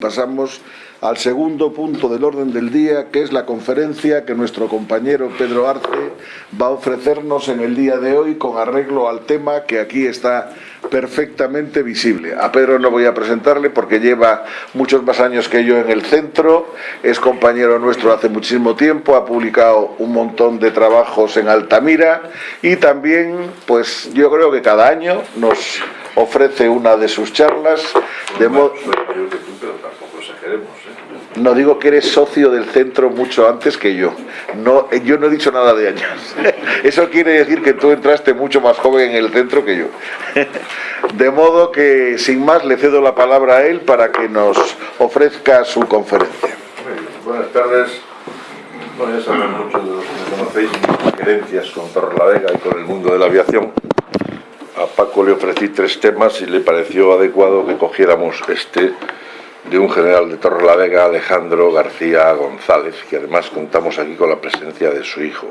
Pasamos al segundo punto del orden del día, que es la conferencia que nuestro compañero Pedro Arce va a ofrecernos en el día de hoy con arreglo al tema que aquí está perfectamente visible. A Pedro no voy a presentarle porque lleva muchos más años que yo en el centro, es compañero nuestro hace muchísimo tiempo, ha publicado un montón de trabajos en Altamira y también, pues yo creo que cada año nos ofrece una de sus charlas de modo... No digo que eres socio del centro mucho antes que yo. No, yo no he dicho nada de años. Eso quiere decir que tú entraste mucho más joven en el centro que yo. De modo que, sin más, le cedo la palabra a él para que nos ofrezca su conferencia. Buenas tardes. Bueno, ya saben muchos de los que me conocéis mis experiencias con Torrelavega y con el mundo de la aviación. A Paco le ofrecí tres temas y le pareció adecuado que cogiéramos este de un general de Torrelavega, Alejandro García González, que además contamos aquí con la presencia de su hijo.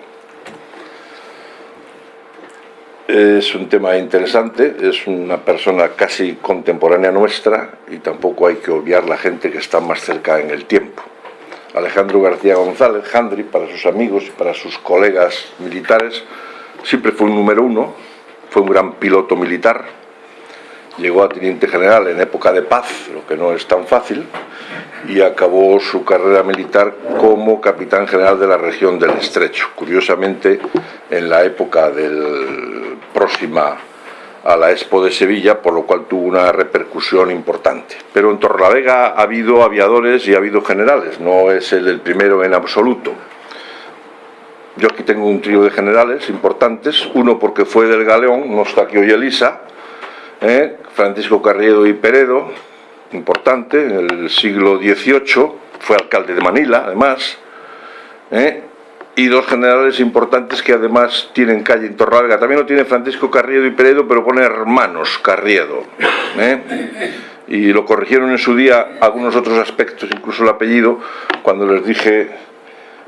Es un tema interesante, es una persona casi contemporánea nuestra y tampoco hay que obviar la gente que está más cerca en el tiempo. Alejandro García González, Handri, para sus amigos y para sus colegas militares, siempre fue un número uno, fue un gran piloto militar, llegó a teniente general en época de paz, lo que no es tan fácil, y acabó su carrera militar como capitán general de la región del Estrecho, curiosamente en la época del próxima a la Expo de Sevilla, por lo cual tuvo una repercusión importante. Pero en Torrelavega ha habido aviadores y ha habido generales, no es el primero en absoluto. Yo aquí tengo un trío de generales importantes, uno porque fue del Galeón, no está aquí hoy Elisa, ¿eh? Francisco Carriedo y Peredo, importante, en el siglo XVIII, fue alcalde de Manila, además, ¿eh? y dos generales importantes que además tienen calle en Torralga. También lo tiene Francisco Carriedo y Peredo, pero pone hermanos Carriedo. ¿eh? Y lo corrigieron en su día algunos otros aspectos, incluso el apellido, cuando les dije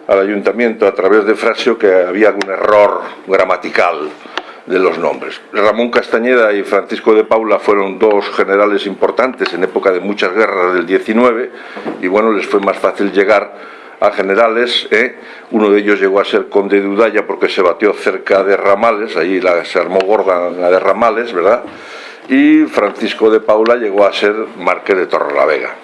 al ayuntamiento a través de Frasio que había algún error gramatical de los nombres. Ramón Castañeda y Francisco de Paula fueron dos generales importantes en época de muchas guerras del 19 y bueno, les fue más fácil llegar a generales, ¿eh? uno de ellos llegó a ser conde de Udaya porque se batió cerca de Ramales, ahí la, se armó gorda la de Ramales, ¿verdad? Y Francisco de Paula llegó a ser marqués de Torrelavega.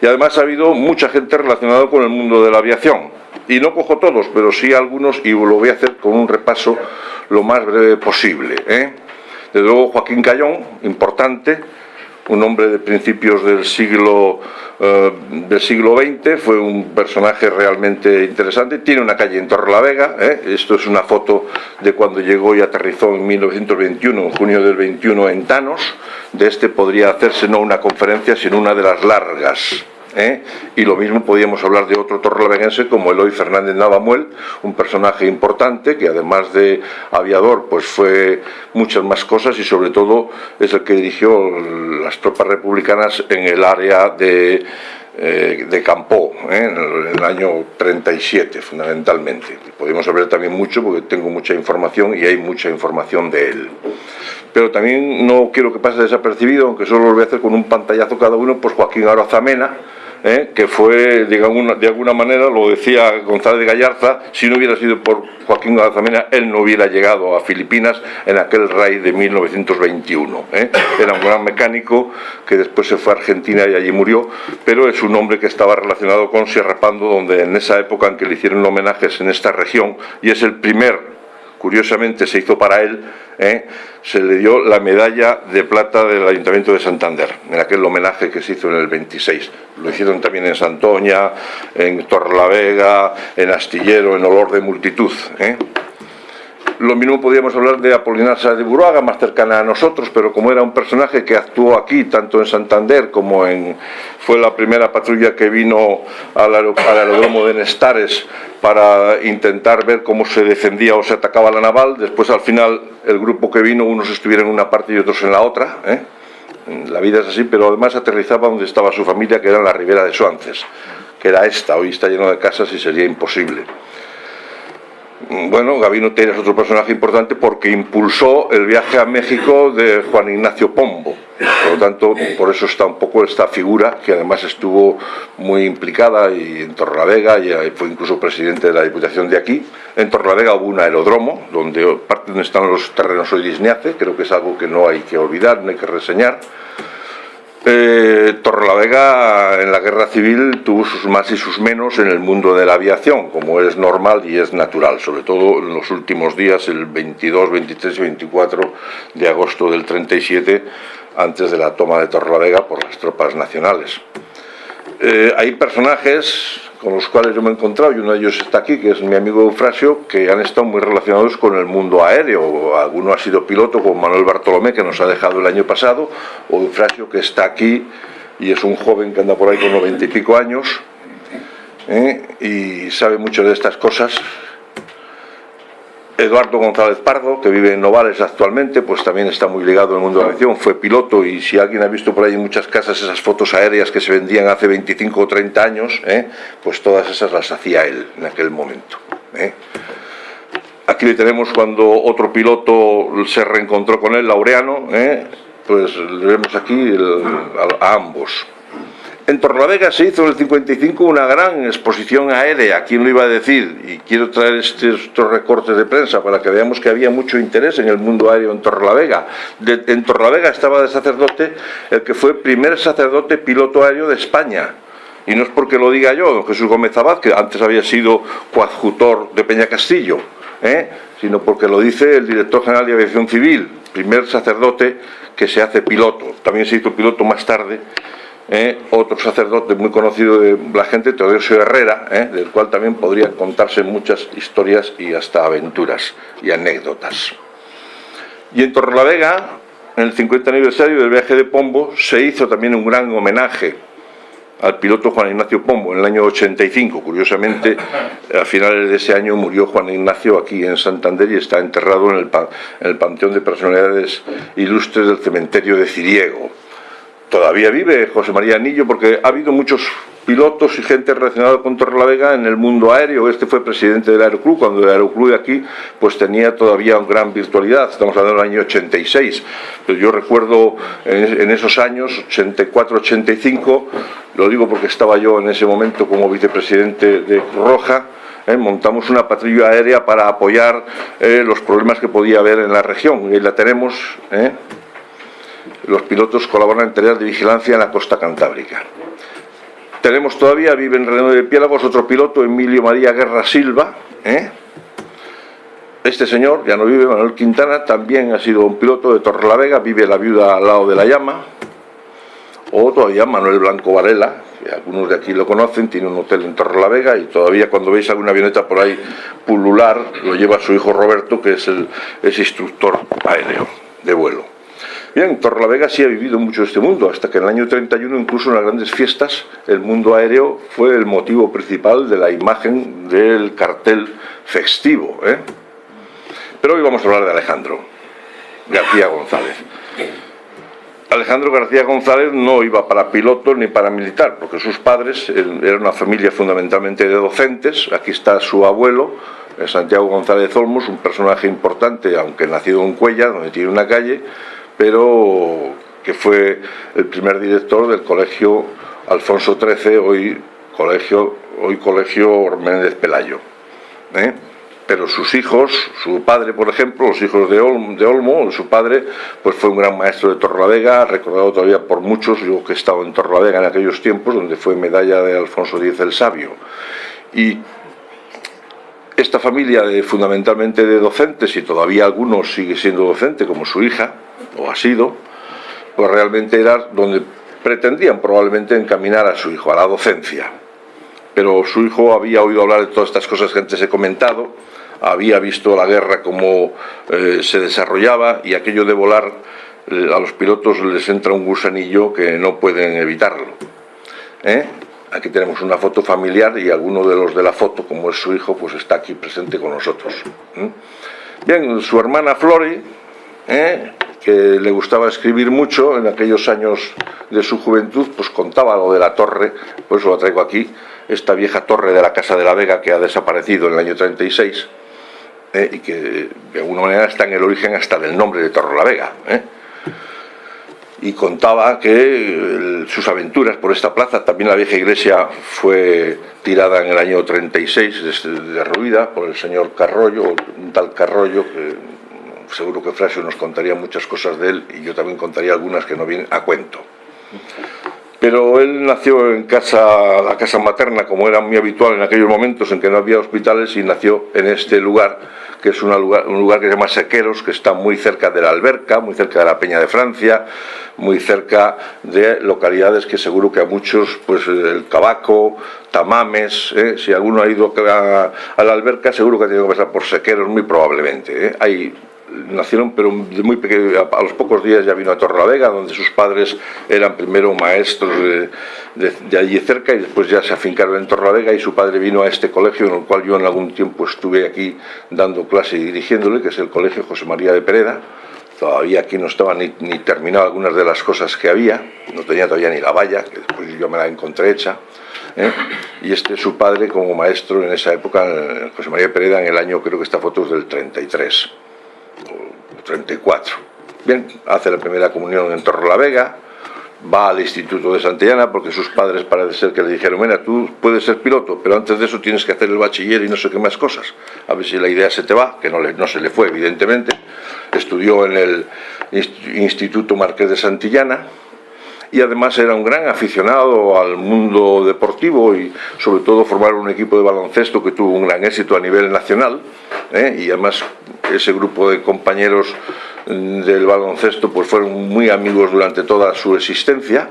Y además ha habido mucha gente relacionada con el mundo de la aviación, y no cojo todos, pero sí algunos y lo voy a hacer con un repaso lo más breve posible. ¿eh? Desde luego Joaquín Cayón, importante, un hombre de principios del siglo, eh, del siglo XX, fue un personaje realmente interesante, tiene una calle en Torrelavega, ¿eh? esto es una foto de cuando llegó y aterrizó en 1921, en junio del 21 en Tanos, de este podría hacerse no una conferencia, sino una de las largas, ¿eh? y lo mismo podíamos hablar de otro torrelaveguense como Eloy Fernández Navamuel, un personaje importante que además de aviador pues fue muchas más cosas y sobre todo es el que dirigió las tropas republicanas en el área de, eh, de Campó, ¿eh? en, el, año 37 fundamentalmente. Podemos hablar también mucho porque tengo mucha información y hay mucha información de él pero también no quiero que pase desapercibido, aunque solo lo voy a hacer con un pantallazo cada uno, pues Joaquín Arazamena, ¿eh? que fue, digamos, de alguna manera, lo decía González Gallarza, si no hubiera sido por Joaquín Arazamena, él no hubiera llegado a Filipinas en aquel raid de 1921. ¿eh? Era un gran mecánico que después se fue a Argentina y allí murió, pero es un hombre que estaba relacionado con Sierra Pando, donde en esa época en que le hicieron homenajes en esta región, y es el primer curiosamente se hizo para él, ¿eh? se le dio la medalla de plata del Ayuntamiento de Santander, en aquel homenaje que se hizo en el 26. Lo hicieron también en Santoña, en Torlavega, en Astillero, en Olor de Multitud. ¿eh? Lo mismo podríamos hablar de Apolinar de Buruaga, más cercana a nosotros, pero como era un personaje que actuó aquí, tanto en Santander como en... fue la primera patrulla que vino al, aeródromo de Nestares para intentar ver cómo se defendía o se atacaba la naval, después al final el grupo que vino, unos estuvieron en una parte y otros en la otra, ¿eh? la vida es así, pero además aterrizaba donde estaba su familia, que era en la ribera de Suances, que era esta, hoy está lleno de casas y sería imposible. Bueno, Gabino Teira es otro personaje importante porque impulsó el viaje a México de Juan Ignacio Pombo. Por lo tanto, por eso está un poco esta figura, que además estuvo muy implicada y en Torrelavega, y fue incluso presidente de la Diputación de aquí. En Torrelavega hubo un aeródromo, donde parte donde están los terrenos hoy de Isniace, creo que es algo que no hay que olvidar, no hay que reseñar. Eh, Torrelavega en la guerra civil tuvo sus más y sus menos en el mundo de la aviación, como es normal y es natural, sobre todo en los últimos días, el 22, 23 y 24 de agosto del 37, antes de la toma de Torrelavega por las tropas nacionales. Eh, hay personajes con los cuales yo me he encontrado, y uno de ellos está aquí, que es mi amigo Eufrasio, que han estado muy relacionados con el mundo aéreo. Alguno ha sido piloto, como Manuel Bartolomé, que nos ha dejado el año pasado, o Eufrasio, que está aquí, y es un joven que anda por ahí con noventa y pico años, ¿eh? y sabe mucho de estas cosas, Eduardo González Pardo, que vive en Novales actualmente, pues también está muy ligado al mundo de la aviación, fue piloto y si alguien ha visto por ahí en muchas casas esas fotos aéreas que se vendían hace 25 o 30 años, ¿eh? pues todas esas las hacía él en aquel momento. ¿eh? Aquí le tenemos cuando otro piloto se reencontró con él, Laureano, ¿eh? pues le vemos aquí a ambos. En Torlavega se hizo en el 55 una gran exposición aérea, ¿quién lo iba a decir? Y quiero traer estos, recortes de prensa para que veamos que había mucho interés en el mundo aéreo en Torlavega. en Torlavega estaba de sacerdote el que fue primer sacerdote piloto aéreo de España. Y no es porque lo diga yo, don Jesús Gómez Abad, que antes había sido coadjutor de Peña Castillo, ¿eh? sino porque lo dice el director general de Aviación Civil, primer sacerdote que se hace piloto. También se hizo piloto más tarde ¿eh? otro sacerdote muy conocido de la gente, Teodosio Herrera, ¿eh? del cual también podrían contarse muchas historias y hasta aventuras y anécdotas. Y en Torrelavega, en el 50 aniversario del viaje de Pombo, se hizo también un gran homenaje al piloto Juan Ignacio Pombo en el año 85. Curiosamente, a finales de ese año murió Juan Ignacio aquí en Santander y está enterrado en el, en el Panteón de Personalidades Ilustres del Cementerio de Ciriego todavía vive José María Anillo porque ha habido muchos pilotos y gente relacionada con Torrelavega en el mundo aéreo. Este fue presidente del Aeroclub, cuando el Aeroclub de aquí pues tenía todavía gran virtualidad, estamos hablando del año 86. Pero yo recuerdo en, esos años, 84-85, lo digo porque estaba yo en ese momento como vicepresidente de Roja, ¿eh? montamos una patrulla aérea para apoyar eh, los problemas que podía haber en la región, y la tenemos... ¿eh? Los pilotos colaboran en tareas de vigilancia en la costa cantábrica. Tenemos todavía, vive en Reino de Piélagos, otro piloto, Emilio María Guerra Silva. ¿eh? Este señor, ya no vive, Manuel Quintana, también ha sido un piloto de Torrelavega, vive la viuda al lado de la llama. O todavía Manuel Blanco Varela, que algunos de aquí lo conocen, tiene un hotel en Torrelavega y todavía cuando veis alguna avioneta por ahí pulular, lo lleva su hijo Roberto, que es el es instructor aéreo de vuelo. Bien, Torrelavega sí ha vivido mucho este mundo, hasta que en el año 31, incluso en las grandes fiestas, el mundo aéreo fue el motivo principal de la imagen del cartel festivo. ¿eh? Pero hoy vamos a hablar de Alejandro García González. Alejandro García González no iba para piloto ni para militar, porque sus padres eran una familia fundamentalmente de docentes. Aquí está su abuelo, Santiago González Olmos, un personaje importante, aunque nacido en Cuella, donde tiene una calle, pero que fue el primer director del colegio Alfonso XIII, hoy colegio, hoy colegio Pelayo. ¿eh? Pero sus hijos, su padre, por ejemplo, los hijos de Olmo, su padre, pues fue un gran maestro de Torrelavega, recordado todavía por muchos, yo que he estado en Torrelavega en aquellos tiempos, donde fue medalla de Alfonso X el Sabio. Y esta familia de, fundamentalmente de docentes, y todavía algunos sigue siendo docente, como su hija, o ha sido, pues realmente era donde pretendían probablemente encaminar a su hijo, a la docencia. Pero su hijo había oído hablar de todas estas cosas que antes he comentado, había visto la guerra como eh, se desarrollaba y aquello de volar eh, a los pilotos les entra un gusanillo que no pueden evitarlo. ¿eh? Aquí tenemos una foto familiar y alguno de los de la foto, como es su hijo, pues está aquí presente con nosotros. Bien, su hermana Flori, que le gustaba escribir mucho en aquellos años de su juventud, pues contaba lo de la torre, por eso lo traigo aquí, esta vieja torre de la Casa de la Vega que ha desaparecido en el año 36, ¿eh? y que de alguna manera está en el origen hasta del nombre de Torrelavega. ¿eh? Y contaba que sus aventuras por esta plaza, también la vieja iglesia fue tirada en el año 36, derruida por el señor Carrollo, un tal Carrollo, que seguro que Frasio nos contaría muchas cosas de él y yo también contaría algunas que no vienen a cuento. Pero él nació en casa, la casa materna, como era muy habitual en aquellos momentos en que no había hospitales, y nació en este lugar, que es un lugar, un lugar que se llama Sequeros, que está muy cerca de la Alberca, muy cerca de la Peña de Francia, muy cerca de localidades que seguro que a muchos, pues el Cabaco, Tamames, ¿eh? si alguno ha ido a, la Alberca, seguro que ha tenido que pasar por Sequeros, muy probablemente. ¿eh? Hay nacieron, pero muy pequeño, a, los pocos días ya vino a Torrelavega, donde sus padres eran primero maestros de, allí cerca y después ya se afincaron en Torrelavega y su padre vino a este colegio en el cual yo en algún tiempo estuve aquí dando clase y dirigiéndole, que es el Colegio José María de Pereda. Todavía aquí no estaba ni, ni algunas de las cosas que había, no tenía todavía ni la valla, que después yo me la encontré hecha. ¿eh? y este es su padre como maestro en esa época, José María de Pereda, en el año, creo que esta foto es del 33. 34. Bien, hace la primera comunión en Torrelavega, va al Instituto de Santillana porque sus padres parece ser que le dijeron, mira, tú puedes ser piloto, pero antes de eso tienes que hacer el bachiller y no sé qué más cosas. A ver si la idea se te va, que no, le, no se le fue, evidentemente. Estudió en el Instituto Marqués de Santillana, y además era un gran aficionado al mundo deportivo y sobre todo formar un equipo de baloncesto que tuvo un gran éxito a nivel nacional ¿eh? y además ese grupo de compañeros mm, del baloncesto pues fueron muy amigos durante toda su existencia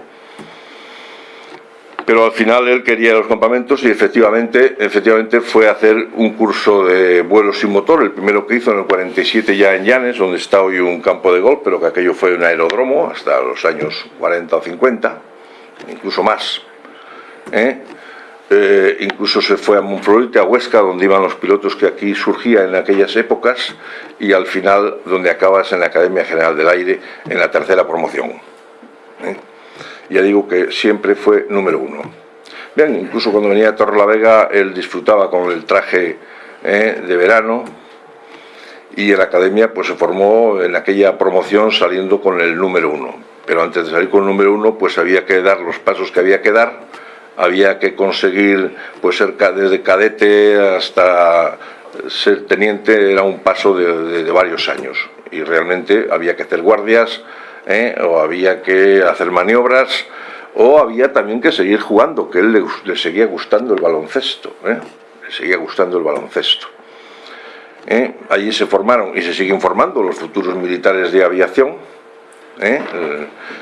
pero al final él quería los campamentos y efectivamente, efectivamente fue a hacer un curso de vuelo sin motor, el primero que hizo en el 47 ya en Llanes, donde está hoy un campo de golf, pero que aquello fue un aeródromo hasta los años 40 o 50, incluso más. ¿eh? Eh, incluso se fue a Monflorite, a Huesca, donde iban los pilotos que aquí surgían en aquellas épocas, y al final donde acabas en la Academia General del Aire en la tercera promoción. ¿eh? Ya digo que siempre fue número uno. Bien, incluso cuando venía a Torre la Vega, él disfrutaba con el traje ¿eh? de verano, y en la academia pues se formó en aquella promoción saliendo con el número uno. Pero antes de salir con el número uno, pues había que dar los pasos que había que dar había que conseguir pues ser desde cadete hasta ser teniente era un paso de, varios años y realmente había que hacer guardias ¿eh? o había que hacer maniobras o había también que seguir jugando que él le, seguía gustando el baloncesto ¿eh? le seguía gustando el baloncesto ¿eh? allí se formaron y se siguen formando los futuros militares de aviación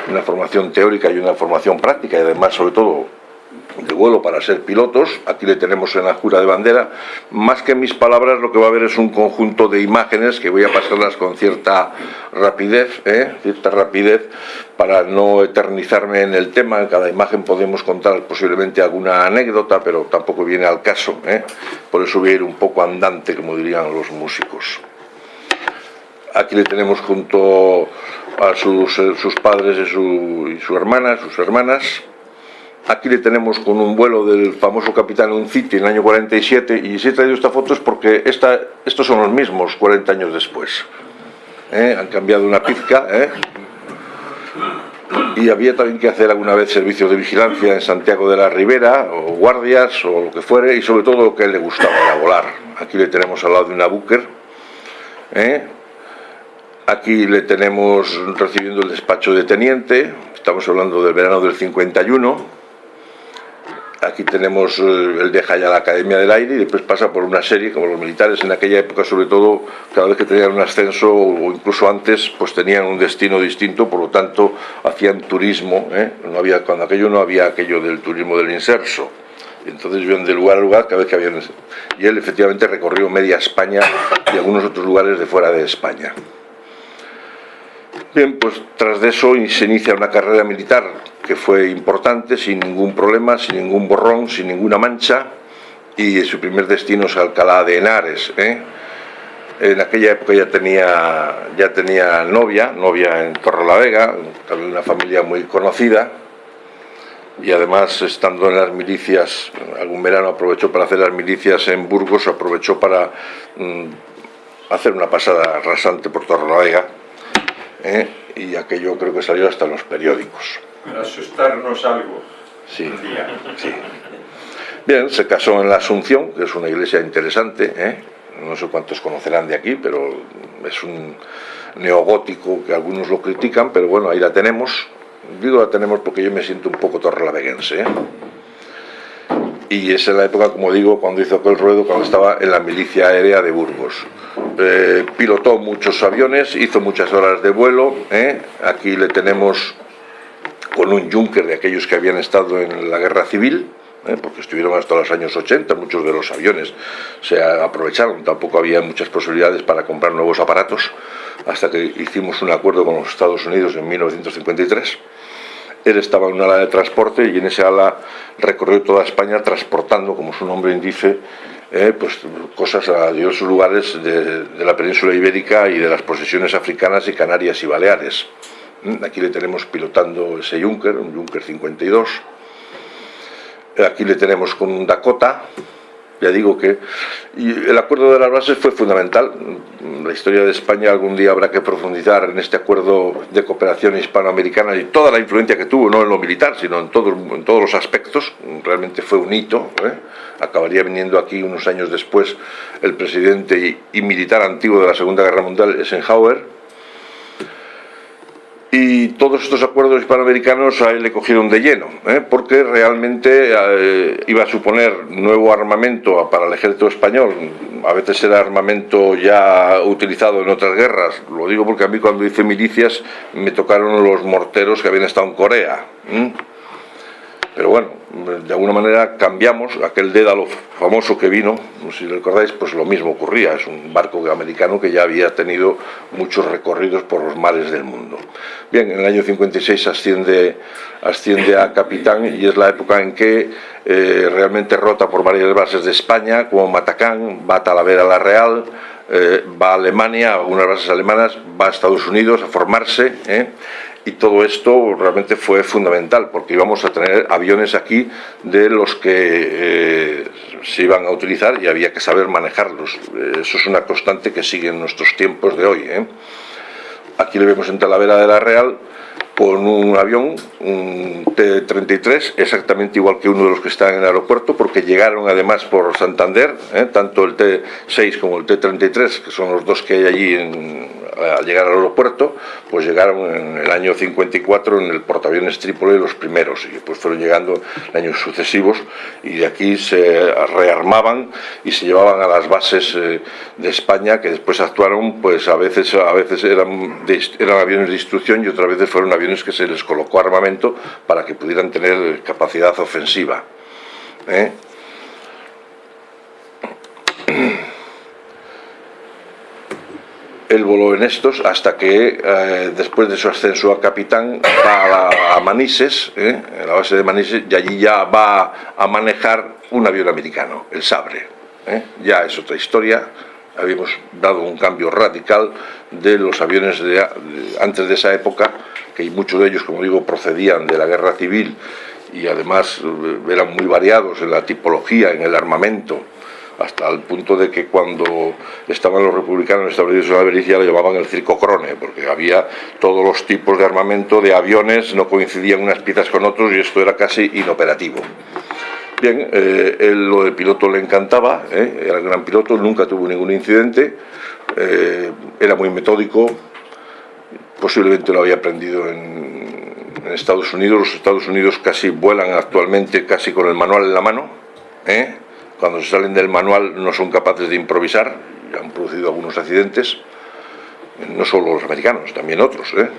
una formación teórica y una formación práctica y además sobre todo de vuelo para ser pilotos, aquí le tenemos en la jura de bandera, más que mis palabras lo que va a haber es un conjunto de imágenes que voy a pasarlas con cierta rapidez, ¿eh? cierta rapidez para no eternizarme en el tema, en cada imagen podemos contar posiblemente alguna anécdota, pero tampoco viene al caso, ¿eh? por eso voy a ir un poco andante, como dirían los músicos. Aquí le tenemos junto a sus, sus padres y su, y su hermana, sus hermanas, Aquí le tenemos con un vuelo del famoso Capitán Unciti en el año 47 y si he traído esta foto es porque esta, estos son los mismos 40 años después. ¿Eh? Han cambiado una pizca. ¿eh? Y había también que hacer alguna vez servicios de vigilancia en Santiago de la Ribera, o guardias, o lo que fuere, y sobre todo lo que a él le gustaba era volar. Aquí le tenemos al lado de una Booker. ¿eh? Aquí le tenemos recibiendo el despacho de teniente, estamos hablando del verano del 51 Aquí tenemos eh, el deja ya la Academia del Aire y después pasa por una serie, como los militares en aquella época, sobre todo, cada vez que tenían un ascenso o incluso antes, pues tenían un destino distinto, por lo tanto, hacían turismo. ¿eh? No había, cuando aquello no había aquello del turismo del inserso. Entonces iban de lugar a lugar cada vez que habían... Y él efectivamente recorrió media España y algunos otros lugares de fuera de España. Bien, pues tras de eso se inicia una carrera militar que fue importante, sin ningún problema, sin ningún borrón, sin ninguna mancha, y su primer destino es Alcalá de Henares. ¿eh? En aquella época ya tenía, ya tenía novia, novia en Torrelavega, también una familia muy conocida, y además estando en las milicias, algún verano aprovechó para hacer las milicias en Burgos, aprovechó para mm, hacer una pasada rasante por Torrelavega ¿eh? y aquello creo que salió hasta en los periódicos. Para asustarnos algo. Sí, sí. Bien, se casó en la Asunción, que es una iglesia interesante, ¿eh? no sé cuántos conocerán de aquí, pero es un neogótico que algunos lo critican, pero bueno, ahí la tenemos. Digo la tenemos porque yo me siento un poco torrelaveguense. ¿eh? Y es en la época, como digo, cuando hizo aquel ruedo, cuando estaba en la milicia aérea de Burgos. Eh, pilotó muchos aviones, hizo muchas horas de vuelo. ¿eh? Aquí le tenemos con un Junker de aquellos que habían estado en la guerra civil, ¿eh? porque estuvieron hasta los años 80, muchos de los aviones se aprovecharon, tampoco había muchas posibilidades para comprar nuevos aparatos, hasta que hicimos un acuerdo con los Estados Unidos en 1953. Él estaba en una ala de transporte y en esa ala recorrió toda España transportando, como su nombre indica, eh, pues, cosas a diversos lugares de, de la península ibérica y de las posesiones africanas y Canarias y Baleares. ¿Mm? Aquí le tenemos pilotando ese Junker, un Junker 52, Aquí le tenemos con un Dakota, ya digo que el acuerdo de las bases fue fundamental. La historia de España algún día habrá que profundizar en este acuerdo de cooperación hispanoamericana y toda la influencia que tuvo, no en lo militar, sino en todos los aspectos. Realmente fue un hito. ¿eh? Acabaría viniendo aquí unos años después el presidente y, y militar antiguo de la Segunda Guerra Mundial, Eisenhower, y todos estos acuerdos hispanoamericanos a él le cogieron de lleno, ¿eh? porque realmente eh, iba a suponer nuevo armamento para el ejército español, a veces era armamento ya utilizado en otras guerras, lo digo porque a mí cuando hice milicias me tocaron los morteros que habían estado en Corea. Pero bueno, de alguna manera cambiamos aquel Dédalo famoso que vino, si recordáis, pues lo mismo ocurría, es un barco americano que ya había tenido muchos recorridos por los mares del mundo. Bien, en el año 56 asciende, asciende a capitán y es la época en que eh, realmente rota por varias bases de España, como Matacán, va a Talavera la Real, eh, va a Alemania, algunas bases alemanas, va a Estados Unidos a formarse, ¿eh? Y todo esto realmente fue fundamental porque íbamos a tener aviones aquí de los que eh, se iban a utilizar y había que saber manejarlos. Eh, eso es una constante que sigue en nuestros tiempos de hoy. ¿eh? Aquí le vemos en Talavera de la Real con un avión, un T-33, exactamente igual que uno de los que están en el aeropuerto, porque llegaron además por Santander, tanto el T-6 como el T-33, que son los dos que hay allí en, al llegar al aeropuerto, pues llegaron en el año 54 en el portaaviones Trípoli los primeros y después fueron llegando en años sucesivos y de aquí se rearmaban y se llevaban a las bases eh, de España que después actuaron, pues a veces, a veces eran, eran aviones de instrucción y otras veces fueron aviones que se les colocó armamento para que pudieran tener capacidad ofensiva. ¿eh? Él voló en estos hasta que eh, después de su ascenso a capitán va a, Manises, eh, en la base de Manises, y allí ya va a manejar un avión americano, el Sabre. Eh. Ya es otra historia, habíamos dado un cambio radical de los aviones de, antes de esa época, que muchos de ellos, como digo, procedían de la guerra civil y además eran muy variados en la tipología, en el armamento, hasta el punto de que cuando estaban los republicanos establecidos en la Belicia lo llamaban el circo crone, porque había todos los tipos de armamento de aviones, no coincidían unas piezas con otros y esto era casi inoperativo. Bien, eh, él lo de piloto le encantaba, ¿eh? era gran piloto, nunca tuvo ningún incidente, eh, era muy metódico, posiblemente lo había aprendido en, en, Estados Unidos, los Estados Unidos casi vuelan actualmente casi con el manual en la mano, ¿eh? Cuando se salen del manual no son capaces de improvisar, han producido algunos accidentes, no solo los americanos, también otros. ¿eh?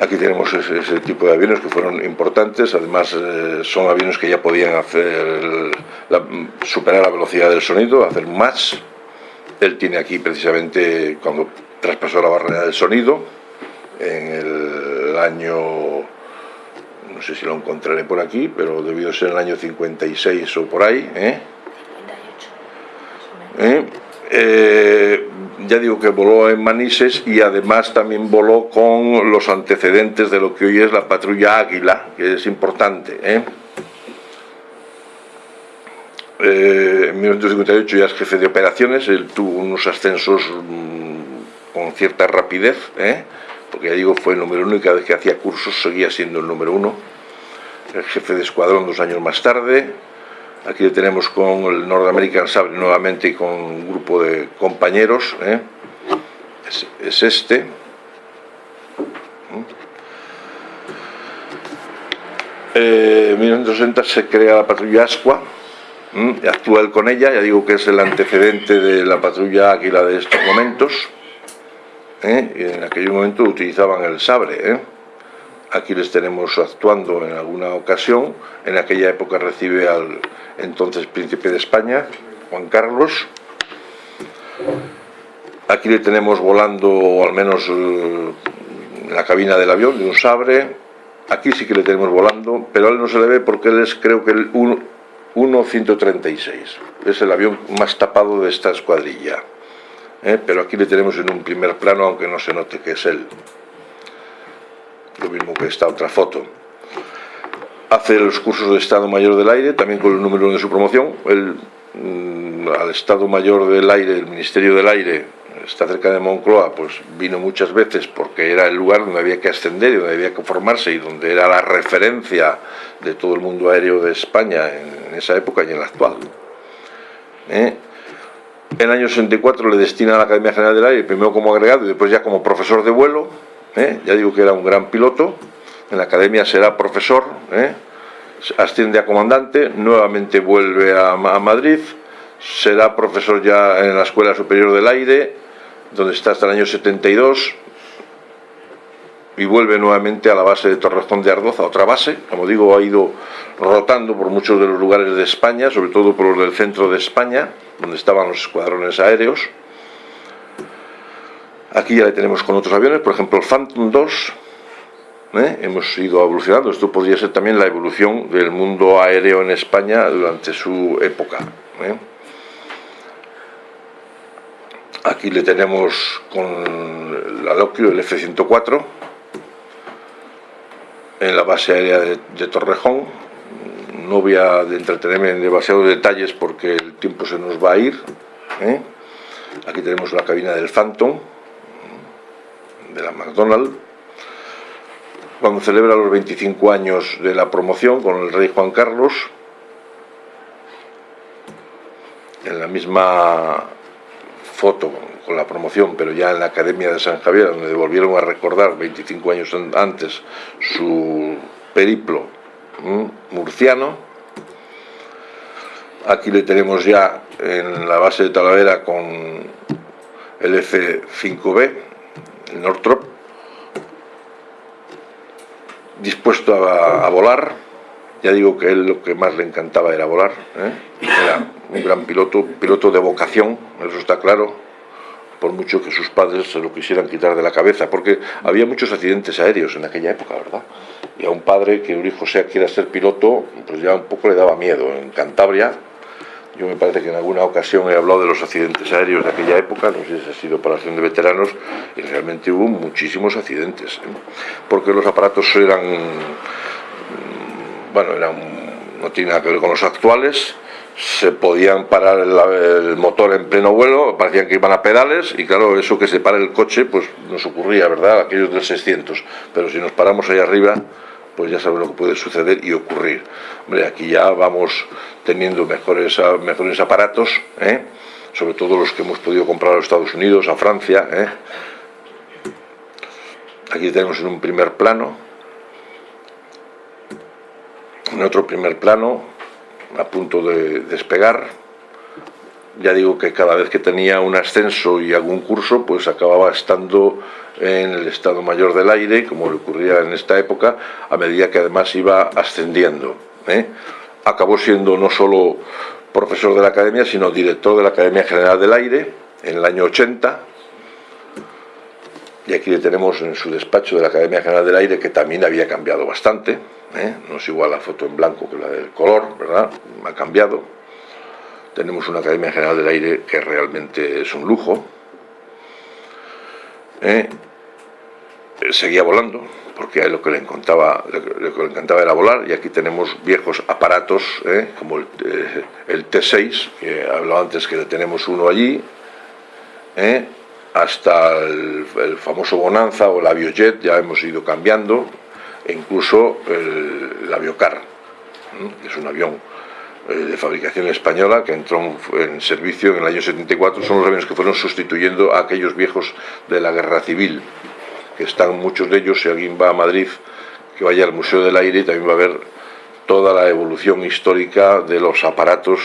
Aquí tenemos ese, tipo de aviones que fueron importantes, además eh, son aviones que ya podían hacer superar la velocidad del sonido, hacer más. Él tiene aquí precisamente cuando traspasó la barrera del sonido, en el año no sé si lo encontraré por aquí, pero debió ser en el año 56 o por ahí. ¿eh? ¿Eh? ¿Eh? ya digo que voló en Manises y además también voló con los antecedentes de lo que hoy es la patrulla Águila, que es importante. ¿eh? eh, en 1958 ya es jefe de operaciones, él tuvo unos ascensos mm, con cierta rapidez, ¿eh? Porque ya digo, fue el número uno y cada vez que hacía cursos seguía siendo el número uno. El jefe de escuadrón dos años más tarde. Aquí le tenemos con el North American Sabre nuevamente y con un grupo de compañeros. ¿eh? Es, este. Eh, en 1960 se crea la patrulla Asqua, actúa él con ella, ya digo que es el antecedente de la patrulla Águila de estos momentos. ¿Eh? en aquel momento utilizaban el sabre. ¿eh? Aquí les tenemos actuando en alguna ocasión, en aquella época recibe al entonces príncipe de España, Juan Carlos. Aquí le tenemos volando, al menos eh, en la cabina del avión, de un sabre. Aquí sí que le tenemos volando, pero a él no se le ve porque él es creo que el 1-136. Es el avión más tapado de esta escuadrilla. ¿Eh? pero aquí le tenemos en un primer plano aunque no se note que es él lo mismo que esta otra foto hace los cursos de Estado Mayor del Aire también con el número de su promoción mm, al Estado Mayor del Aire el Ministerio del Aire está cerca de Moncloa, pues vino muchas veces porque era el lugar donde había que ascender y donde había que formarse y donde era la referencia de todo el mundo aéreo de España en, esa época y en la actual. ¿Eh? En el año 64 le destina a la Academia General del Aire, primero como agregado y después ya como profesor de vuelo. ¿eh? Ya digo que era un gran piloto. En la Academia será profesor, ¿eh? asciende a comandante, nuevamente vuelve a, Madrid, será profesor ya en la Escuela Superior del Aire, donde está hasta el año 72, y vuelve nuevamente a la base de Torrejón de Ardoza, otra base, como digo, ha ido rotando por muchos de los lugares de España, sobre todo por los del centro de España, donde estaban los escuadrones aéreos. Aquí ya le tenemos con otros aviones, por ejemplo el Phantom 2, ¿eh? hemos ido evolucionando, esto podría ser también la evolución del mundo aéreo en España durante su época. ¿eh? Aquí le tenemos con la Lockheed, el F-104, en la base aérea de Torrejón, no voy a entretenerme en demasiados detalles porque el tiempo se nos va a ir. ¿eh? Aquí tenemos la cabina del Phantom, de la McDonald's. Cuando celebra los 25 años de la promoción con el rey Juan Carlos, en la misma foto con la promoción, pero ya en la Academia de San Javier, donde volvieron a recordar 25 años antes su periplo murciano. Aquí le tenemos ya en la base de Talavera con el F5B, el Northrop, dispuesto a, volar. Ya digo que él lo que más le encantaba era volar. ¿eh? Era un gran piloto, piloto de vocación, eso está claro, por mucho que sus padres se lo quisieran quitar de la cabeza, porque había muchos accidentes aéreos en aquella época, ¿verdad? y a un padre que un hijo sea quiera ser piloto, pues ya un poco le daba miedo. En Cantabria, yo me parece que en alguna ocasión he hablado de los accidentes aéreos de aquella época, no sé si ha sido para acción de veteranos, y realmente hubo muchísimos accidentes, ¿eh? porque los aparatos eran, mm, bueno, eran, no tiene nada que ver con los actuales, se podían parar el, motor en pleno vuelo, parecían que iban a pedales y claro, eso que se para el coche pues nos ocurría, ¿verdad? Aquellos del 600, pero si nos paramos ahí arriba pues ya saben lo que puede suceder y ocurrir. Hombre, aquí ya vamos teniendo mejores, mejores aparatos, ¿eh? sobre todo los que hemos podido comprar a los Estados Unidos, a Francia. ¿eh? Aquí tenemos en un primer plano, en otro primer plano, a punto de despegar. Ya digo que cada vez que tenía un ascenso y algún curso, pues acababa estando en el Estado Mayor del Aire, como le ocurría en esta época, a medida que además iba ascendiendo. ¿eh? Acabó siendo no solo profesor de la Academia, sino director de la Academia General del Aire en el año 80. Y aquí le tenemos en su despacho de la Academia General del Aire, que también había cambiado bastante. ¿eh? No es igual la foto en blanco que la del color, ¿verdad? Ha cambiado. Tenemos una Academia General del Aire que realmente es un lujo. ¿eh? eh, seguía volando, porque lo que le encantaba, lo que le encantaba era volar, y aquí tenemos viejos aparatos, ¿eh? como el, eh, el, T6, que he hablado antes que tenemos uno allí. Hasta el, famoso Bonanza o el Aviojet, ya hemos ido cambiando, e incluso el, el Aviocar, que es un avión eh, de fabricación española que entró en servicio en el año 74, son los aviones que fueron sustituyendo a aquellos viejos de la guerra civil, que están muchos de ellos, si alguien va a Madrid, que vaya al Museo del Aire y también va a ver toda la evolución histórica de los aparatos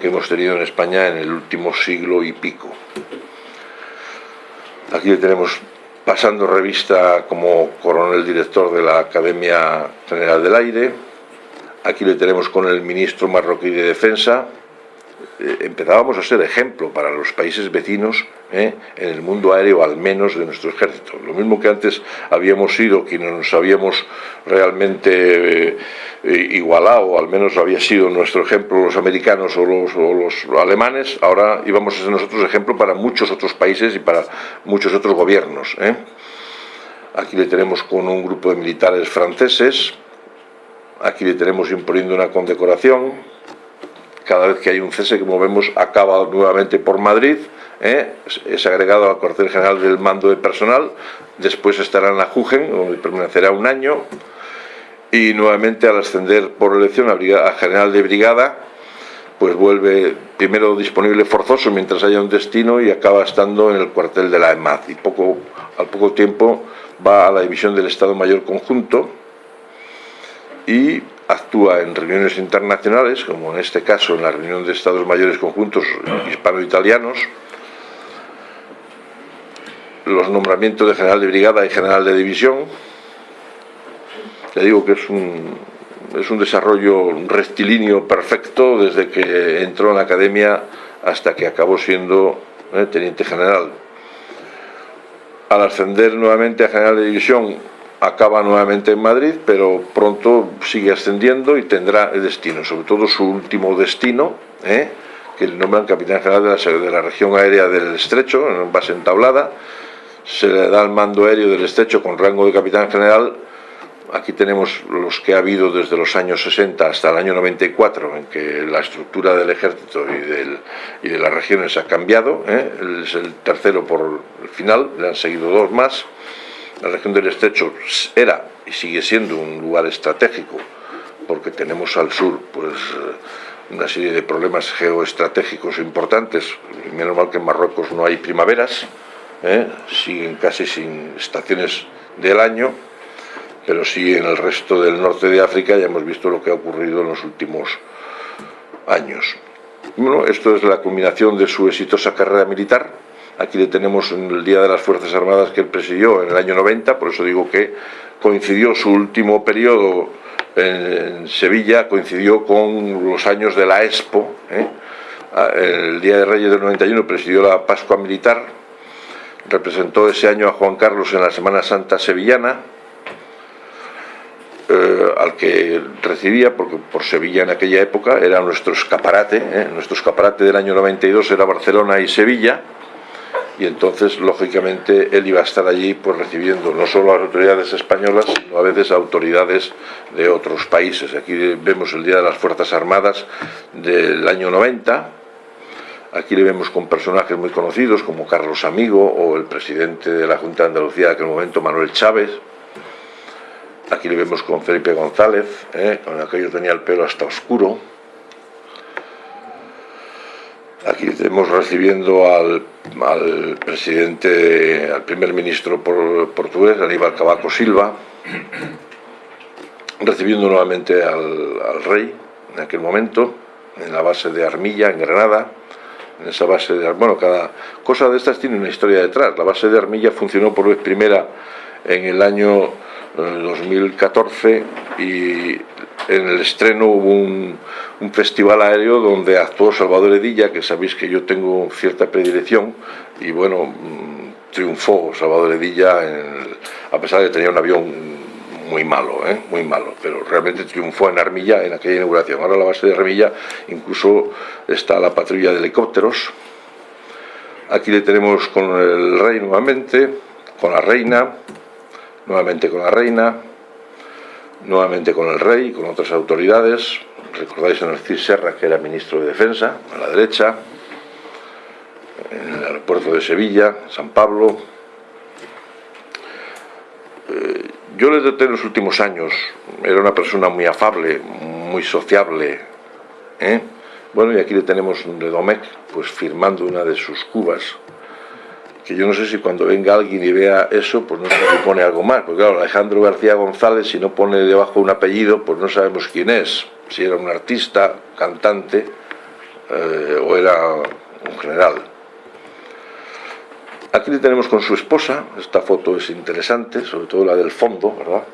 que hemos tenido en España en el último siglo y pico. Aquí tenemos pasando revista como coronel director de la Academia General del Aire, Aquí le tenemos con el ministro marroquí de Defensa. Eh, empezábamos a ser ejemplo para los países vecinos eh, en el mundo aéreo, al menos de nuestro ejército. Lo mismo que antes habíamos sido quienes nos habíamos realmente eh, igualado, al menos había sido nuestro ejemplo los americanos o los, o los, alemanes, ahora íbamos a ser nosotros ejemplo para muchos otros países y para muchos otros gobiernos. ¿eh? Aquí le tenemos con un grupo de militares franceses, Aquí le tenemos imponiendo una condecoración. Cada vez que hay un cese, como vemos, acaba nuevamente por Madrid. ¿eh? Es agregado al cuartel general del mando de personal. Después estará en la Jugen, donde permanecerá un año. Y nuevamente al ascender por elección a, general de brigada, pues vuelve primero disponible forzoso mientras haya un destino y acaba estando en el cuartel de la EMAD. Y poco, al poco tiempo va a la división del Estado Mayor Conjunto, y actúa en reuniones internacionales, como en este caso en la reunión de Estados Mayores Conjuntos Hispano-Italianos, los nombramientos de general de brigada y general de división. Le digo que es un, es un desarrollo rectilíneo perfecto desde que entró en la academia hasta que acabó siendo eh, teniente general. Al ascender nuevamente a general de división acaba nuevamente en Madrid, pero pronto sigue ascendiendo y tendrá el destino, sobre todo su último destino, ¿eh? que le nombran capitán general de la, región aérea del Estrecho, en base entablada, se le da el mando aéreo del Estrecho con rango de capitán general, aquí tenemos los que ha habido desde los años 60 hasta el año 94, en que la estructura del ejército y, del, y de las regiones ha cambiado, ¿eh? es el tercero por el final, le han seguido dos más, la región del Estrecho era y sigue siendo un lugar estratégico porque tenemos al sur pues eh, una serie de problemas geoestratégicos importantes, menos mal que en Marruecos no hay primaveras, ¿eh? siguen casi sin estaciones del año, pero sí en el resto del norte de África ya hemos visto lo que ha ocurrido en los últimos años. Bueno, esto es la culminación de su exitosa carrera militar, Aquí le tenemos en el Día de las Fuerzas Armadas que él presidió en el año 90, por eso digo que coincidió su último periodo en Sevilla, coincidió con los años de la Expo. ¿eh? El Día de Reyes del 91 presidió la Pascua Militar, representó ese año a Juan Carlos en la Semana Santa Sevillana, eh, al que recibía, porque por Sevilla en aquella época era nuestro escaparate, ¿eh? nuestro escaparate del año 92 era Barcelona y Sevilla, y entonces lógicamente él iba a estar allí pues recibiendo no solo a las autoridades españolas sino a veces a autoridades de otros países. Aquí vemos el Día de las Fuerzas Armadas del año 90 aquí le vemos con personajes muy conocidos como Carlos Amigo o el presidente de la Junta de Andalucía de aquel momento Manuel Chávez. Aquí le vemos con Felipe González ¿eh? con aquello tenía el pelo hasta oscuro Aquí estamos recibiendo al, al, presidente, al primer ministro por, portugués, Aníbal Cavaco Silva, recibiendo nuevamente al, al, rey en aquel momento, en la base de Armilla, en Granada, en esa base de... Bueno, cada cosa de estas tiene una historia detrás. La base de Armilla funcionó por vez primera en el año 2014 eh, y en el estreno hubo un, festival aéreo donde actuó Salvador Edilla, que sabéis que yo tengo cierta predilección, y bueno, mm, triunfó Salvador Edilla, a pesar de que tenía un avión muy malo, ¿eh? muy malo, pero realmente triunfó en Armilla en aquella inauguración. Ahora la base de Armilla incluso está la patrulla de helicópteros. Aquí le tenemos con el rey nuevamente, con la reina, nuevamente con la reina, nuevamente con el rey, con otras autoridades. Recordáis a Narcís Serra, que era ministro de Defensa, a la derecha, en el aeropuerto de Sevilla, San Pablo. Eh, yo le detecté en los últimos años, era una persona muy afable, muy sociable. ¿eh? Bueno, y aquí le tenemos de Domecq, pues firmando una de sus cubas, que yo no sé si cuando venga alguien y vea eso, pues no sé si pone algo más, porque claro, Alejandro García González, si no pone debajo un apellido, pues no sabemos quién es, si era un artista, cantante, eh, o era un general. Aquí le tenemos con su esposa, esta foto es interesante, sobre todo la del fondo, ¿verdad?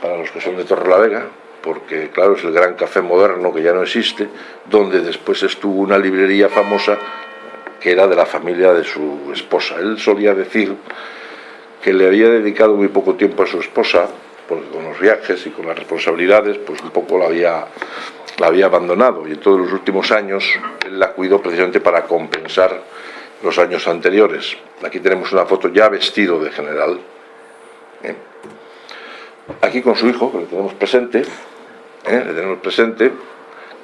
Para los que son de Torrelavega, porque claro, es el gran café moderno que ya no existe, donde después estuvo una librería famosa que era de la familia de su esposa. Él solía decir que le había dedicado muy poco tiempo a su esposa, porque con los viajes y con las responsabilidades, pues un poco la había, la había abandonado. Y en todos los últimos años él la cuidó precisamente para compensar los años anteriores. Aquí tenemos una foto ya vestido de general. ¿eh? Aquí con su hijo, que le tenemos presente, ¿eh? le tenemos presente,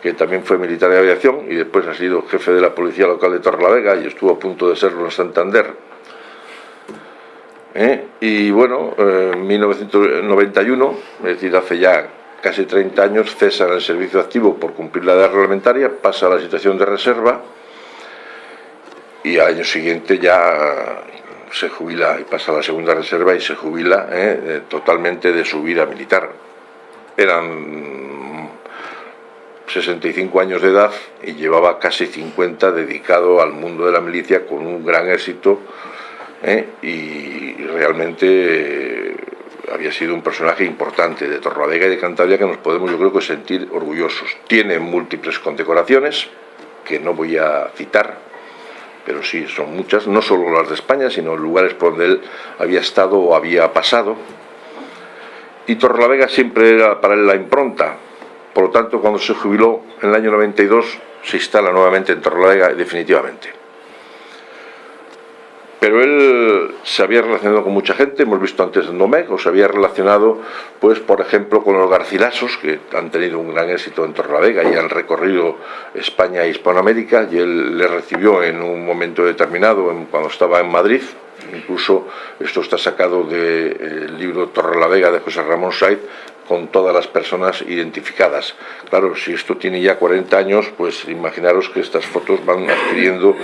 que también fue militar de aviación y después ha sido jefe de la policía local de Torrelavega y estuvo a punto de serlo en Santander. ¿Eh? Y bueno, en 1991, es decir, hace ya casi 30 años, cesa en el servicio activo por cumplir la edad reglamentaria, pasa a la situación de reserva y al año siguiente ya se jubila y pasa a la segunda reserva y se jubila ¿eh? totalmente de su vida militar. Eran 65 años de edad y llevaba casi 50 dedicado al mundo de la milicia con un gran éxito ¿eh? y realmente eh, había sido un personaje importante de Torrelavega y de Cantabria que nos podemos yo creo que sentir orgullosos. Tiene múltiples condecoraciones que no voy a citar, pero sí son muchas, no solo las de España, sino lugares por donde él había estado o había pasado. Y Torrelavega siempre era para él la impronta, por lo tanto, cuando se jubiló en el año 92, se instala nuevamente en Torrelavega definitivamente. Pero él se había relacionado con mucha gente, hemos visto antes en Domecq, o se había relacionado, pues, por ejemplo, con los Garcilasos, que han tenido un gran éxito en Torrelavega y han recorrido España e Hispanoamérica, y él le recibió en un momento determinado, cuando estaba en Madrid, incluso esto está sacado del libro Torrelavega de José Ramón Saiz, con todas las personas identificadas. Claro, si esto tiene ya 40 años, pues imaginaros que estas fotos van adquiriendo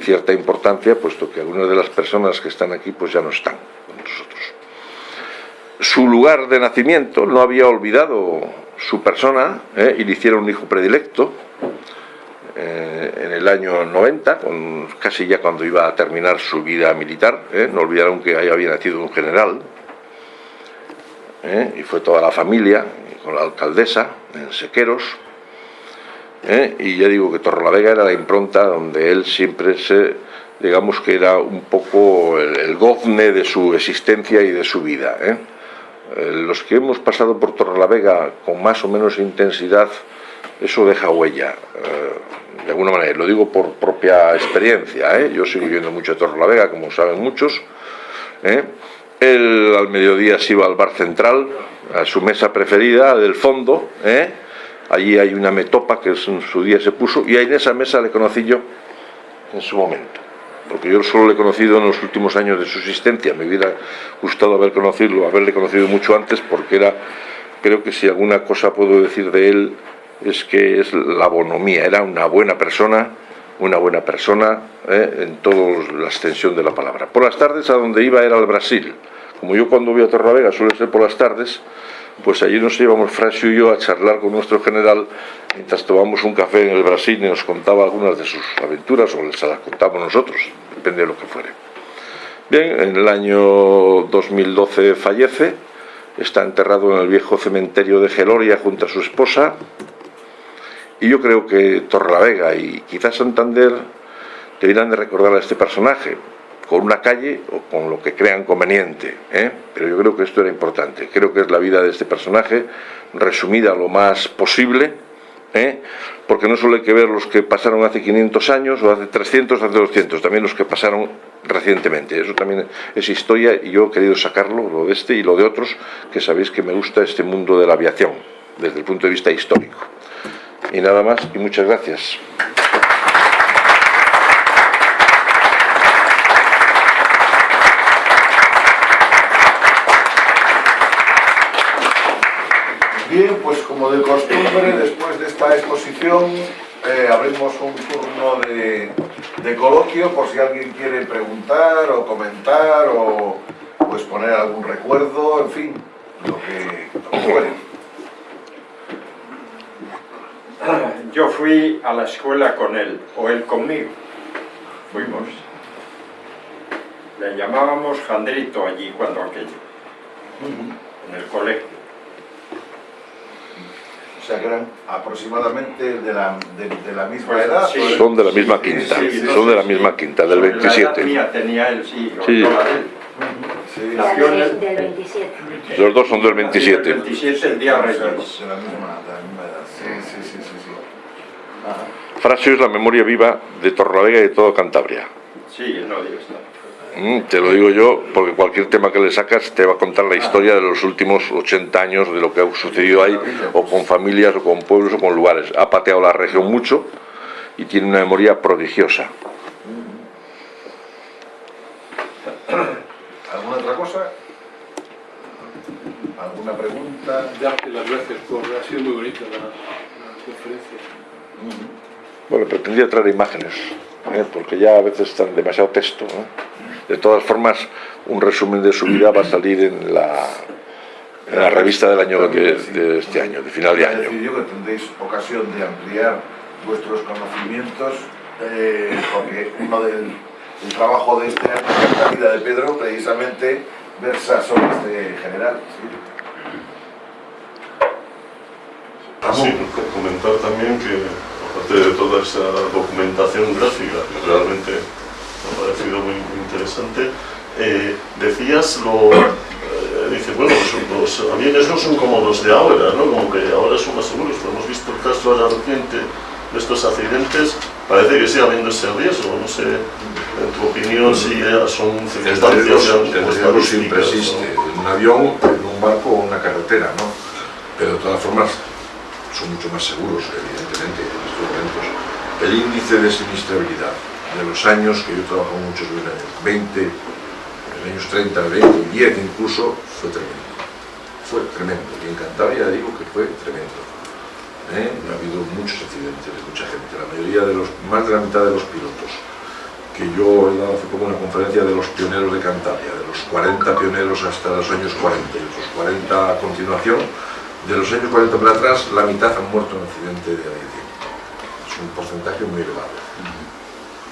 cierta importancia, puesto que algunas de las personas que están aquí pues ya no están con nosotros. Su lugar de nacimiento no había olvidado su persona ¿eh? y le hicieron un hijo predilecto eh, en el año 90, con, casi ya cuando iba a terminar su vida militar, ¿eh? no olvidaron que había nacido un general, ¿eh? y fue toda la familia, con la alcaldesa, en Sequeros, ¿eh? y ya digo que Torrelavega era la impronta donde él siempre se, digamos que era un poco el, gozne de su existencia y de su vida. ¿eh? los que hemos pasado por Torrelavega con más o menos intensidad, eso deja huella, de alguna manera, lo digo por propia experiencia, yo sigo viviendo mucho a Torrelavega, como saben muchos, él al mediodía se iba al bar central, a su mesa preferida, del fondo, ¿eh? allí hay una metopa que en su día se puso, y ahí en esa mesa le conocí yo en su momento. Porque yo solo le he conocido en los últimos años de su existencia, me hubiera gustado haber conocido, haberle conocido mucho antes, porque era, creo que si alguna cosa puedo decir de él, es que es la bonomía, era una buena persona, una buena persona ¿eh? en toda la extensión de la palabra. Por las tardes a donde iba era al Brasil, como yo cuando voy a Torravega suele ser por las tardes, pues allí nos íbamos Francio y yo a charlar con nuestro general mientras tomamos un café en el Brasil y nos contaba algunas de sus aventuras o se las contamos nosotros, depende de lo que fuere. Bien, en el año 2012 fallece, está enterrado en el viejo cementerio de Geloria junto a su esposa y yo creo que Torrelavega y quizás Santander deberían de recordar a este personaje, con una calle o con lo que crean conveniente. ¿eh? Pero yo creo que esto era importante. Creo que es la vida de este personaje resumida lo más posible, ¿eh? porque no solo hay que ver los que pasaron hace 500 años o hace 300, hace 200, también los que pasaron recientemente. Eso también es historia y yo he querido sacarlo, lo de este y lo de otros, que sabéis que me gusta este mundo de la aviación, desde el punto de vista histórico. Y nada más, y muchas gracias. Bien, pues como de costumbre, después de esta exposición, eh, abrimos un turno de, de coloquio por si alguien quiere preguntar o comentar o pues poner algún recuerdo, en fin, lo que, lo que. Yo fui a la escuela con él, o él conmigo. Fuimos. Le llamábamos Jandrito allí cuando aquello, en el colegio. O sea que eran aproximadamente de la, de, de la misma Pues, edad. Son de la misma quinta, Sí, son de la misma quinta, del La edad 27. mía tenía él, sí, o Sí. yo la de él. Sí, Ya Nació en del, el- del 27. Los dos son del El 27. 27, el día Reyes. de la misma, de la misma edad. Sí, sí, sí, sí. sí. Ajá. Frasio es la memoria viva de Torrelavega y de toda Cantabria. Sí, no digo esto. Mm, te lo digo yo porque cualquier tema que le sacas te va a contar la historia de los últimos 80 años de lo que ha sucedido ahí, o con familias, o con pueblos, o con lugares. Ha pateado la región mucho y tiene una memoria prodigiosa. ¿Alguna otra cosa? ¿Alguna pregunta? Darte las gracias por... Ha sido muy bonita la, la conferencia. Bueno, pretendía traer imágenes, ¿eh? porque ya a veces están demasiado texto. ¿no? De todas formas, un resumen de su vida va a salir en la, en la revista del año de, de este año, de final de año. yo que tendréis ocasión de ampliar vuestros conocimientos, eh, porque uno del el trabajo de este año de la vida de Pedro precisamente versa sobre este general. ¿sí? Sí, co- comentar también que, aparte de toda esa documentación gráfica, que realmente me ha parecido muy, muy interesante, eh, decías lo. eh, dice, bueno, los, los aviones no son como los de ahora, ¿no? Como que ahora son más seguros. Pero hemos visto el caso ahora reciente estos accidentes, parece que sigue habiendo ese riesgo. No sé, en tu opinión, si eh, son circunstancias el riesgo siempre existe, ¿no? en un avión, en un barco o en una carretera, ¿no? Pero de todas formas son mucho más seguros, evidentemente, en estos momentos. El índice de sinistrabilidad de los años que yo trabajo muchos en años 20, en los años 30, 20 y 10 incluso, fue tremendo. Fue tremendo. Y en Cantabria digo que fue tremendo. ¿Eh? Ha habido muchos accidentes, mucha gente, la mayoría de los, más de la mitad de los pilotos que yo he dado hace poco una conferencia de los pioneros de Cantabria, de los 40 pioneros hasta los años 40 y otros 40 a continuación, de los años 40 para atrás, la mitad han muerto en accidente de aviación. Es un porcentaje muy elevado.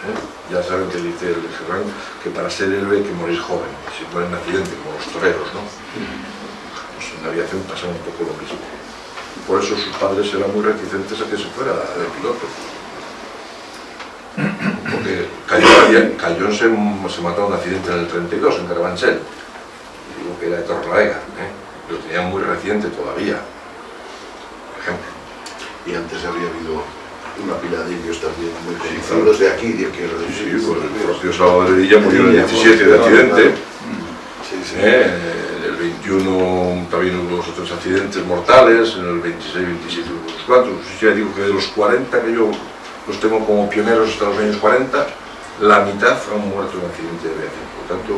¿eh? Ya saben que dice el Gerrán que para ser héroe hay que morir joven, si mueren en accidente, como los toreros, ¿no? Pues en la aviación pasa un poco lo mismo. Por eso sus padres eran muy reticentes a que se fuera de piloto porque Cayón, Cayón se, se mató en un accidente en el 32 en Carabanchel digo que era de Torrelavega ¿eh? lo tenía muy reciente todavía por ejemplo Y antes habría habido una pila de indios también muy conocidos de aquí, de quiero sí, decir. pues el propio Salvador de murió en el 17 de accidente Sí, sí. ¿eh? En el 21 también hubo dos otros accidentes mortales en el 26, 27 hubo otros cuatro. Sí, ya digo que de los 40 que yo los tengo como pioneros hasta los años 40 la mitad han muerto en accidente de aviación por tanto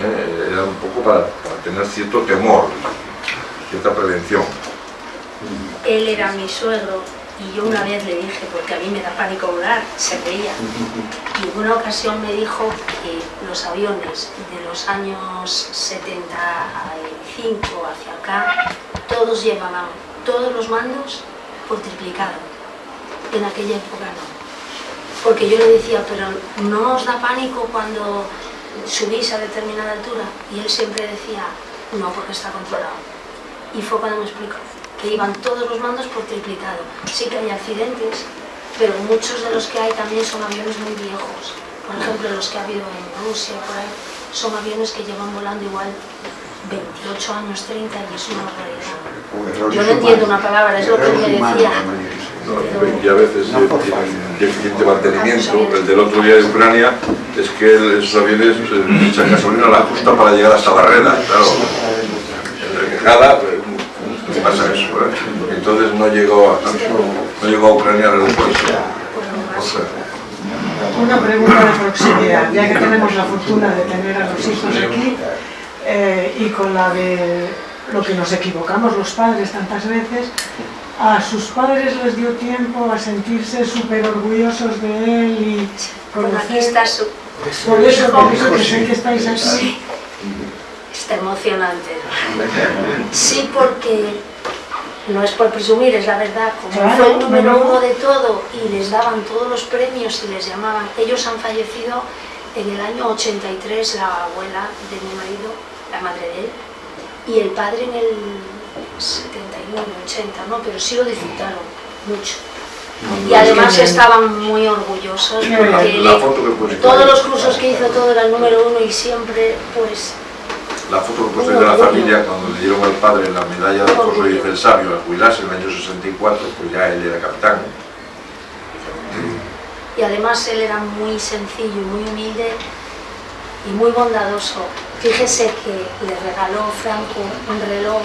eh, era un poco para tener cierto temor, cierta prevención. Él era mi suegro y yo una vez le dije, porque a mí me da pánico volar, se reía. Y en una ocasión me dijo que los aviones de los años 75 hacia acá, todos llevaban todos los mandos por triplicado. En aquella época no. Porque yo le decía, pero ¿no os da pánico cuando subís a determinada altura? Y él siempre decía, no, porque está controlado. Y fue cuando me explicó que iban todos los mandos por triplicado. Sí que hay accidentes, pero muchos de los que hay también son aviones muy viejos. Por ejemplo, los que ha habido en Rusia, por ahí, son aviones que llevan volando igual 28 años, 30 y es una barbaridad. Yo no entiendo una palabra, es lo que me decía. No, y a veces eh, tienen deficiente mantenimiento. El del otro día de Ucrania es que el- esos aviones eh, echan gasolina a la justa para llegar hasta Barrera, claro. En Requejada, eh, ¿qué pasa eso? Entonces no llegó a, no llegó a Ucrania el aeropuerto. O sea, Una pregunta de proximidad, ya que tenemos la fortuna de tener a los hijos aquí eh, y con la de lo que nos equivocamos los padres tantas veces, a sus padres les dio tiempo a sentirse súper orgullosos de él y Bueno, aquí conocer... está su... Por eso, por eso que sé que estáis aquí. Está emocionante. Sí, porque no es por presumir, es la verdad, como Claro, fue el número uno de todo y les daban todos los premios y les llamaban. Ellos han fallecido en el año 83, la abuela de mi marido, la madre de él, y el padre en el 79, 80, ¿no? Pero sí lo disfrutaron mucho. Y además estaban muy orgullosos porque bien. la foto que puse todos los cursos que hizo todo era el número uno y siempre pues La foto que de la familia cuando le dieron al padre la medalla de Alfonso X el Sabio al jubilarse en el año 64, pues ya él era capitán. y además él era muy sencillo muy humilde y muy bondadoso. Fíjese que le regaló Franco un reloj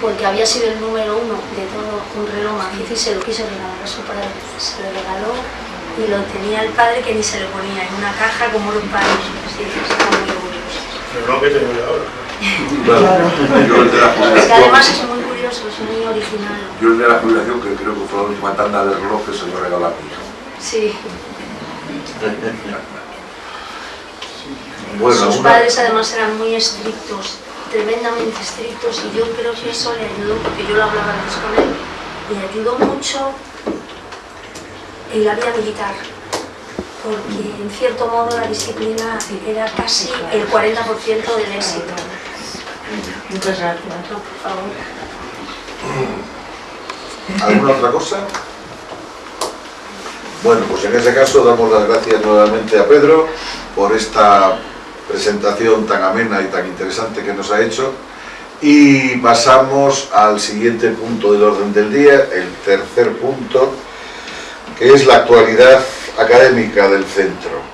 porque había sido el número uno de todo un reloj macizo y se lo quiso regalar a su padre. Se lo regaló y lo tenía el padre que ni se lo ponía en una caja como los padres. Pero no que tengo yo ahora. Bueno, yo el de la Es que además jubilación, es muy curioso, es muy original. yo el de la jubilación, que creo que fue la última tanda de relojes, se lo regaló a mi hijo. Sí. Bueno, Sus una- padres además eran muy estrictos, tremendamente estrictos, y yo creo que eso le ayudó, porque yo lo hablaba antes con él, le ayudó mucho en la vida militar, porque en cierto modo la disciplina era casi el 40% del éxito. Muchas gracias. No, por favor. ¿Alguna otra cosa? Bueno, pues en ese caso damos las gracias nuevamente a Pedro por esta presentación tan amena y tan interesante que nos ha hecho y pasamos al siguiente punto del orden del día, el tercer punto, que es la actualidad académica del centro.